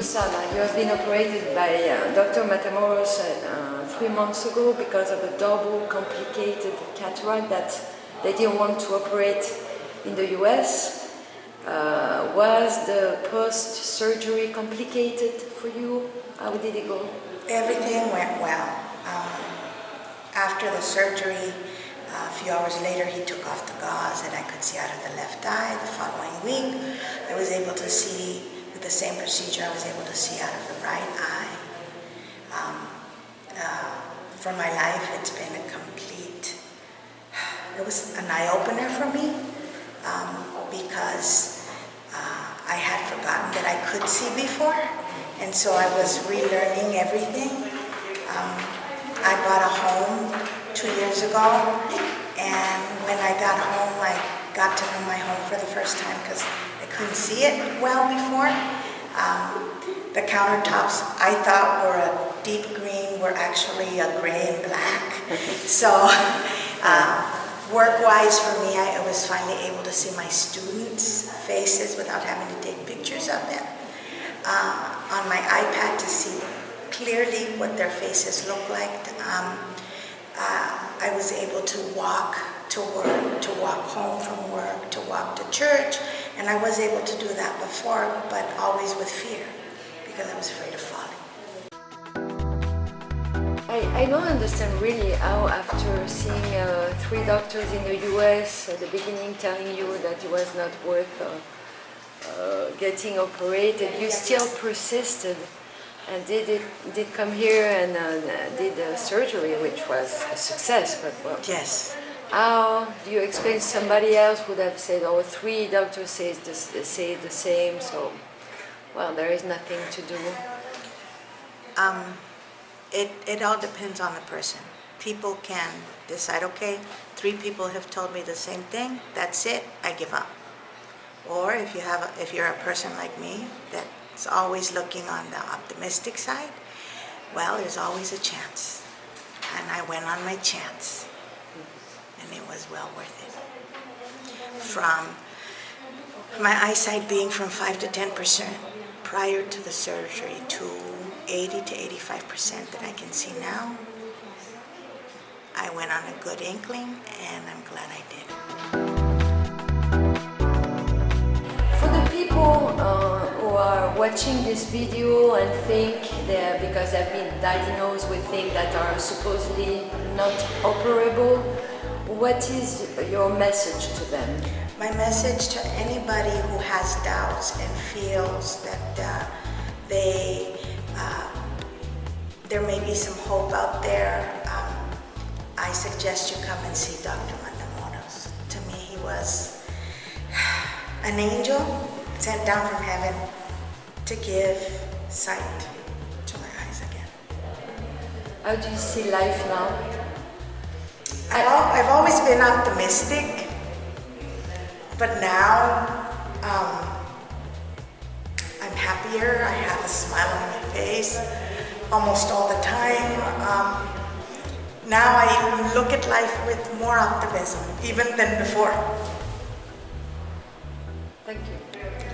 Posada, you have been operated by uh, Dr. Matamoros uh, three months ago because of a double complicated cataract that they didn't want to operate in the US. Uh, was the post-surgery complicated for you? How did it go? Everything went well. Um, after the surgery, a few hours later he took off the gauze and I could see out of the left eye. The following week I was able to see, with the same procedure, I was able to see out of the right eye. Um, uh, for my life it's been a complete, it was an eye-opener for me um, because uh, I had forgotten that I could see before and so I was relearning everything. Um, I bought a home two years ago and when I got home I got to know my home for the first time because I couldn't see it well before. Um, the countertops I thought were a deep green were actually a gray and black. so uh, Work-wise for me, I was finally able to see my students' faces without having to take pictures of them. Uh, on my iPad to see clearly what their faces look like. Um, uh, I was able to walk to work, to walk home from work, to walk to church, and I was able to do that before, but always with fear, because I was afraid of falling. I, I don't understand really how after seeing uh, three doctors in the US at the beginning telling you that it was not worth uh, uh, getting operated, you still persisted and did it did come here and uh, did the surgery, which was a success. But well, yes. How do you explain somebody else would have said, oh, three doctors say the, say the same," so well, there is nothing to do. Um, it, it all depends on the person. People can decide, okay, three people have told me the same thing, that's it, I give up. Or if, you have a, if you're a person like me that's always looking on the optimistic side, well, there's always a chance. And I went on my chance, and it was well worth it. From my eyesight being from 5 to 10% prior to the surgery to 80 to 85% that I can see now. I went on a good inkling and I'm glad I did. For the people uh, who are watching this video and think that because they've been diagnosed with things that are supposedly not operable, what is your message to them? My message to anybody who has doubts and feels that uh, they uh, there may be some hope out there. Um, I suggest you come and see Dr. Matamoros. To me, he was an angel sent down from heaven to give sight to my eyes again. How do you see life now? I've, I've always been optimistic, but now um, I'm happier. I have a smile on my face almost all the time. Um, now I look at life with more optimism, even than before. Thank you.